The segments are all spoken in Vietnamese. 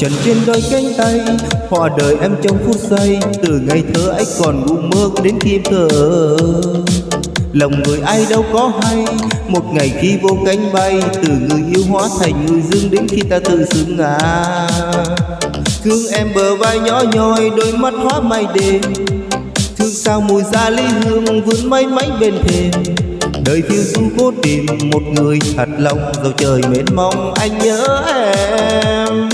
trần trên đôi cánh tay. Hòa đời em trong phút giây, Từ ngày thơ ấy còn ngủ mơ đến khi em thở Lòng người ai đâu có hay, Một ngày khi vô cánh bay, Từ người yêu hóa thành người dưng Đến khi ta tự xứng ngã. Thương em bờ vai nhỏ nhoi, Đôi mắt hóa mây đêm Thương sao mùi da ly hương Vươn mây mánh bên thềm. Đời phiêu du cố tìm một người thật lòng, Dầu trời mến mong anh nhớ em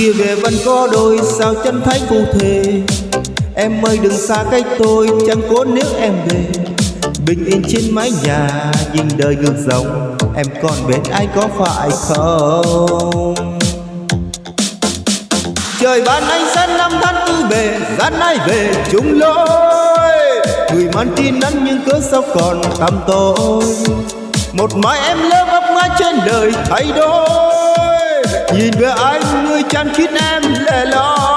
kia về vẫn có đôi, sao chân thánh phù thề? Em ơi, đừng xa cách tôi, chẳng cố nếu em về. Bình yên trên mái nhà nhìn đời ngược dòng. Em còn bên ai, có phải không? Trời ban anh sẽ năm tháng tư bề Gian ai về, chung lối. Người man tin nắng nhưng cớ sao còn tăm tôi Một mai em lơ vấp ngã trên đời thay đổi. Nhìn về anh người chăm khiến em lẻ loi.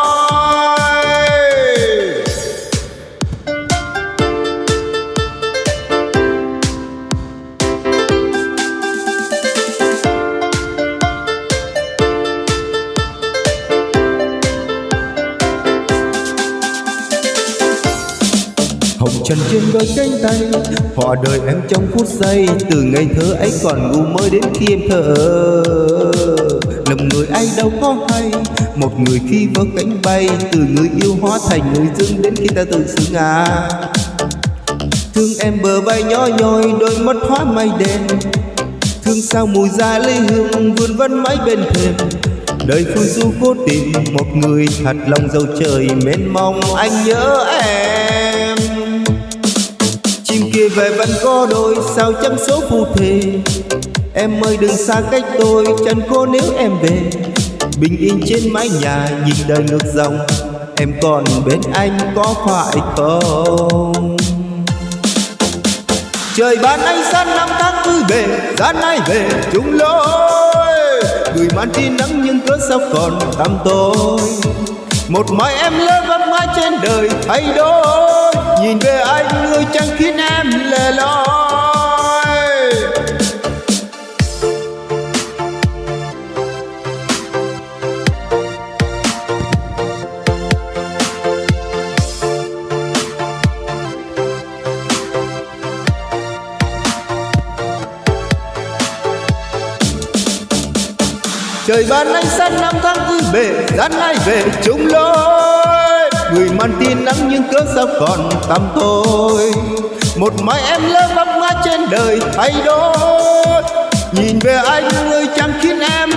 Hồng trần trên đôi cánh tay Hòa đời em trong phút giây Từ ngày thơ ấy còn ngu mới đến khi em thở Lòng người ai đâu có hay. Một người khi vỡ cánh bay, Từ người yêu hóa thành người dưng Đến khi ta tự xứng à Thương em bờ vai nhỏ nhoi, Đôi mắt hóa mây đen. Thương sao mùi da lấy hương, Vươn vấn mãi bên thềm. Đời phương du cố tìm, một người thật lòng dầu trời mến mong anh nhớ em. Chim kia về vẫn có đôi, sao chăm số phù thề? Em ơi, đừng xa cách tôi chẳng cô nếu em về. Bình yên trên mái nhà, nhìn đời ngược dòng. Em còn bên anh có phải không? Trời ban anh san năm tháng vui về, Gian ai về chung lối. Người mang tin nắng nhưng cớ sao còn tăm tôi Một mai em lỡ vấp mãi trên đời thay đổi. Nhìn về anh người chẳng khiến em lẻ loi. Trời ban ánh sáng năm tháng tươi bề Gian ai về chung lối. Người mang tin nắng nhưng cớ sao còn tăm tôi Một mai em lỡ vấp ngã trên đời thay đổi. Nhìn về anh người chẳng khiến em